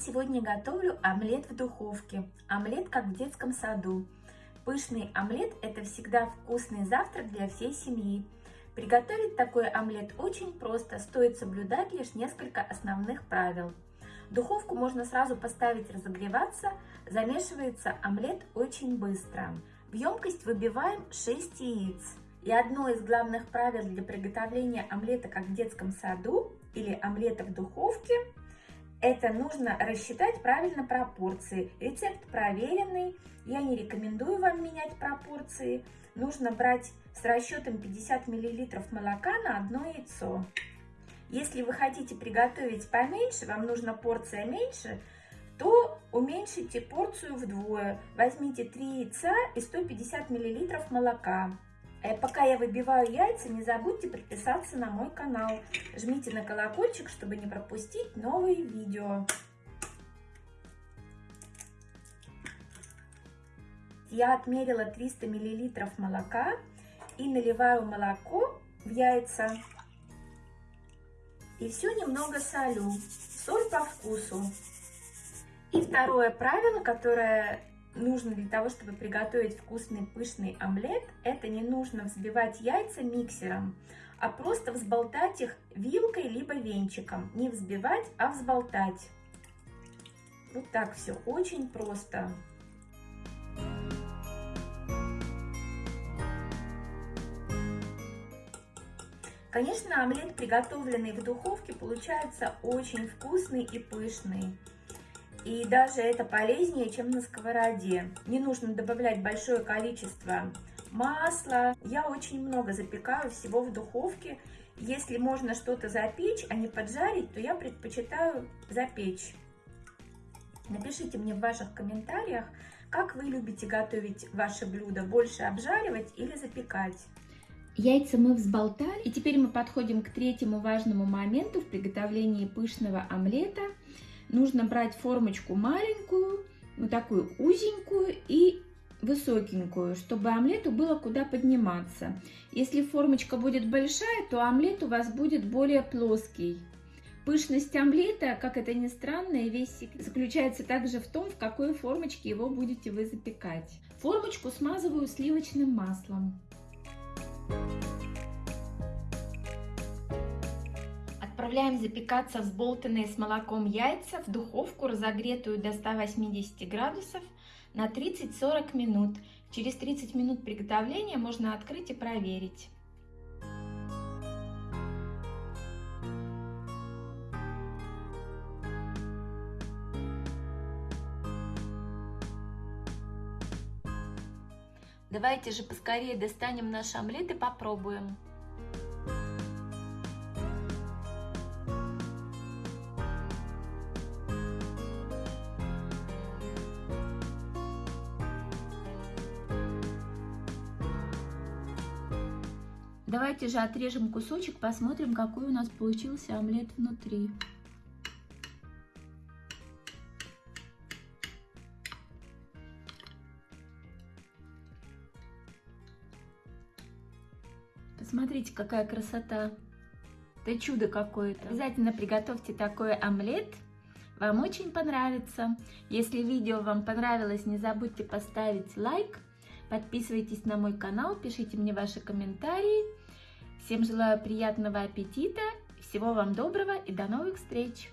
Сегодня готовлю омлет в духовке. Омлет как в детском саду. Пышный омлет – это всегда вкусный завтрак для всей семьи. Приготовить такой омлет очень просто, стоит соблюдать лишь несколько основных правил. Духовку можно сразу поставить разогреваться, замешивается омлет очень быстро. В емкость выбиваем 6 яиц. И одно из главных правил для приготовления омлета как в детском саду или омлета в духовке – это нужно рассчитать правильно пропорции. Рецепт проверенный, я не рекомендую вам менять пропорции. Нужно брать с расчетом 50 мл молока на одно яйцо. Если вы хотите приготовить поменьше, вам нужна порция меньше, то уменьшите порцию вдвое. Возьмите 3 яйца и 150 мл молока. Э, пока я выбиваю яйца, не забудьте подписаться на мой канал. Жмите на колокольчик, чтобы не пропустить новые видео. Я отмерила 300 мл молока и наливаю молоко в яйца. И все немного солю. Соль по вкусу. И второе правило, которое нужно для того, чтобы приготовить вкусный пышный омлет, это не нужно взбивать яйца миксером, а просто взболтать их вилкой либо венчиком. Не взбивать, а взболтать. Вот так все, очень просто. Конечно, омлет, приготовленный в духовке, получается очень вкусный и пышный. И даже это полезнее, чем на сковороде. Не нужно добавлять большое количество масла. Я очень много запекаю всего в духовке. Если можно что-то запечь, а не поджарить, то я предпочитаю запечь. Напишите мне в ваших комментариях, как вы любите готовить ваше блюдо, больше обжаривать или запекать. Яйца мы взболтали, и теперь мы подходим к третьему важному моменту в приготовлении пышного омлета – нужно брать формочку маленькую, вот такую узенькую и высокенькую, чтобы омлету было куда подниматься. Если формочка будет большая, то омлет у вас будет более плоский. Пышность омлета, как это ни странно, весь заключается также в том, в какой формочке его будете вы запекать. Формочку смазываю сливочным маслом. Отправляем запекаться взболтанные с молоком яйца в духовку, разогретую до 180 градусов на 30-40 минут. Через 30 минут приготовления можно открыть и проверить. Давайте же поскорее достанем наш омлет и попробуем. Давайте же отрежем кусочек, посмотрим, какой у нас получился омлет внутри. Посмотрите, какая красота. Это чудо какое-то. Обязательно приготовьте такой омлет. Вам очень понравится. Если видео вам понравилось, не забудьте поставить лайк. Подписывайтесь на мой канал, пишите мне ваши комментарии. Всем желаю приятного аппетита, всего вам доброго и до новых встреч!